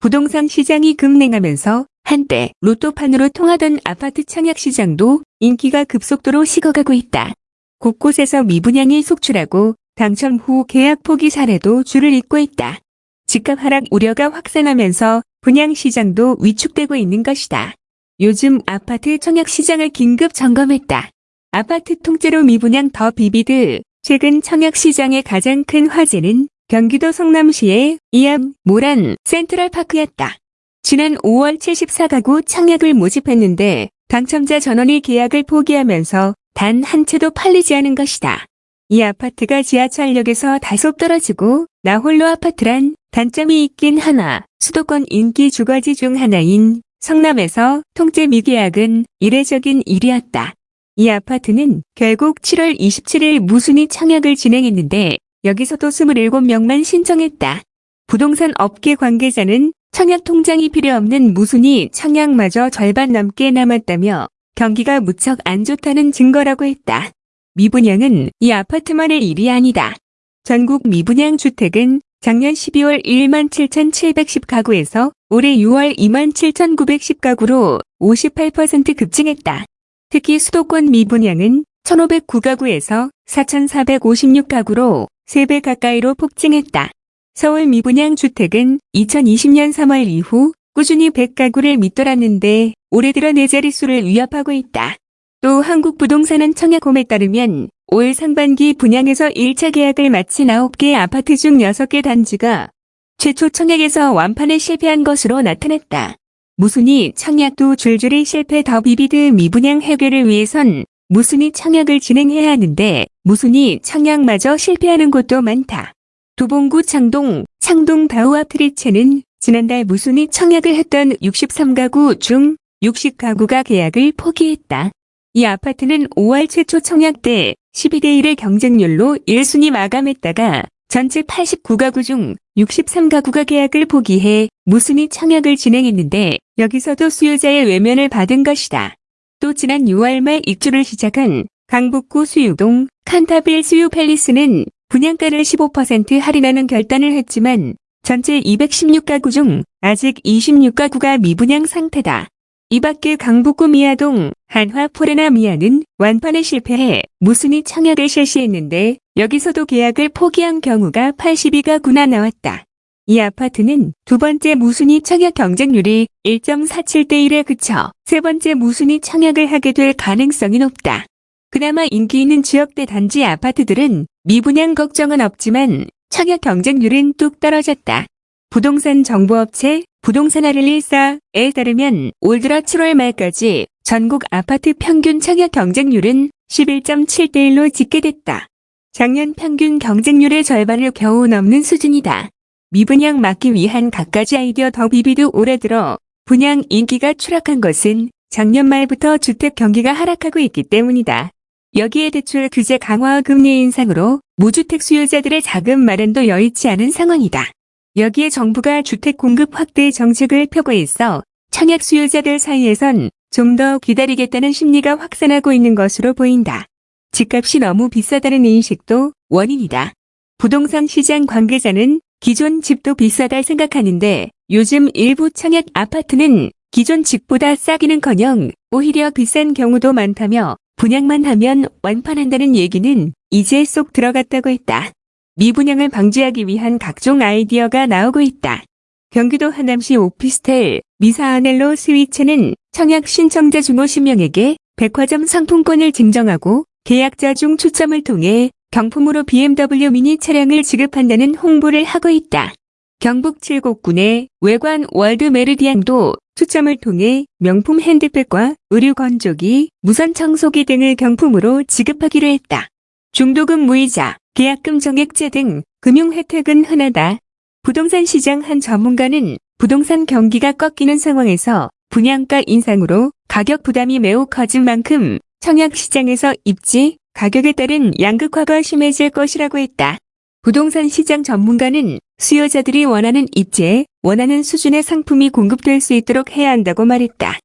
부동산 시장이 급냉하면서 한때 로또판으로 통하던 아파트 청약 시장도 인기가 급속도로 식어가고 있다. 곳곳에서 미분양이 속출하고 당첨 후 계약 포기 사례도 줄을 잇고 있다. 집값 하락 우려가 확산하면서 분양 시장도 위축되고 있는 것이다. 요즘 아파트 청약 시장을 긴급 점검했다. 아파트 통째로 미분양 더 비비드 최근 청약 시장의 가장 큰 화제는 경기도 성남시의 이암 모란 센트럴파크였다. 지난 5월 74가구 청약을 모집했는데 당첨자 전원이 계약을 포기하면서 단 한 채도 팔리지 않은 것이다. 이 아파트가 지하철역에서 다소 떨어지고 나홀로 아파트란 단점이 있긴 하나 수도권 인기 주거지 중 하나인 성남에서 통째 미계약은 이례적인 일이었다. 이 아파트는 결국 7월 27일 무순위 청약을 진행했는데 여기서도 27명만 신청했다. 부동산 업계 관계자는 청약 통장이 필요 없는 무순위 청약마저 절반 넘게 남았다며 경기가 무척 안 좋다는 증거라고 했다. 미분양은 이 아파트만의 일이 아니다. 전국 미분양 주택은 작년 12월 1만 7,710가구에서 올해 6월 2만 7,910가구로 58% 급증했다. 특히 수도권 미분양은 1,509가구에서 4,456가구로 3배 가까이로 폭증했다. 서울 미분양 주택은 2020년 3월 이후 꾸준히 100가구를 밑돌았는데 올해 들어 네 자릿수를 위협하고 있다. 또 한국부동산은 청약홈에 따르면 올 상반기 분양에서 1차 계약을 마친 9개 아파트 중 6개 단지가 최초 청약에서 완판에 실패한 것으로 나타났다. 무순위 청약도 줄줄이 실패 더 비비드 미분양 해결을 위해선 무순위 청약을 진행해야 하는데 무순위 청약마저 실패하는 곳도 많다. 도봉구 창동, 창동 다우아트리체는 지난달 무순위 청약을 했던 63가구 중 60가구가 계약을 포기했다. 이 아파트는 5월 최초 청약 때 12대 1의 경쟁률로 1순위 마감했다가 전체 89가구 중 63가구가 계약을 포기해 무순위 청약을 진행했는데 여기서도 수요자의 외면을 받은 것이다. 또 지난 6월 말 입주를 시작한 강북구 수유동 칸타빌 수유 팰리스는 분양가를 15% 할인하는 결단을 했지만 전체 216가구 중 아직 26가구가 미분양 상태다. 이 밖에 강북구 미아동 한화 포레나 미아는 완판에 실패해 무순위 청약을 실시했는데 여기서도 계약을 포기한 경우가 82가구나 나왔다. 이 아파트는 두 번째 무순위 청약 경쟁률이 1.47대 1에 그쳐 세 번째 무순위 청약을 하게 될 가능성이 높다. 그나마 인기 있는 지역대 단지 아파트들은 미분양 걱정은 없지만 청약 경쟁률은 뚝 떨어졌다. 부동산 정보업체 부동산 아릴리사에 따르면 올 들어 7월 말까지 전국 아파트 평균 청약 경쟁률은 11.7대 1로 집계됐다. 작년 평균 경쟁률의 절반을 겨우 넘는 수준이다. 미분양 막기 위한 갖가지 아이디어 더 비비드 올해 들어 분양 인기가 추락한 것은 작년 말부터 주택 경기가 하락하고 있기 때문이다. 여기에 대출 규제 강화와 금리 인상으로 무주택 수요자들의 자금 마련도 여의치 않은 상황이다. 여기에 정부가 주택 공급 확대 정책을 펴고 있어 청약 수요자들 사이에선 좀 더 기다리겠다는 심리가 확산하고 있는 것으로 보인다. 집값이 너무 비싸다는 인식도 원인이다. 부동산 시장 관계자는 기존 집도 비싸다 생각하는데 요즘 일부 청약 아파트는 기존 집보다 싸기는커녕 오히려 비싼 경우도 많다며 분양만 하면 완판한다는 얘기는 이제 쏙 들어갔다고 했다. 미분양을 방지하기 위한 각종 아이디어가 나오고 있다. 경기도 하남시 오피스텔 미사아넬로 스위츠는 청약 신청자 중 50명에게 백화점 상품권을 증정하고 계약자 중 추첨을 통해 경품으로 BMW 미니 차량을 지급한다는 홍보를 하고 있다. 경북 칠곡군의 외관 월드 메르디안도 추첨을 통해 명품 핸드백과 의류 건조기, 무선 청소기 등을 경품으로 지급하기로 했다. 중도금 무이자, 계약금 정액제 등 금융 혜택은 흔하다. 부동산 시장 한 전문가는 부동산 경기가 꺾이는 상황에서 분양가 인상으로 가격 부담이 매우 커진 만큼 청약 시장에서 입지, 가격에 따른 양극화가 심해질 것이라고 했다. 부동산 시장 전문가는 수요자들이 원하는 입지에 원하는 수준의 상품이 공급될 수 있도록 해야 한다고 말했다.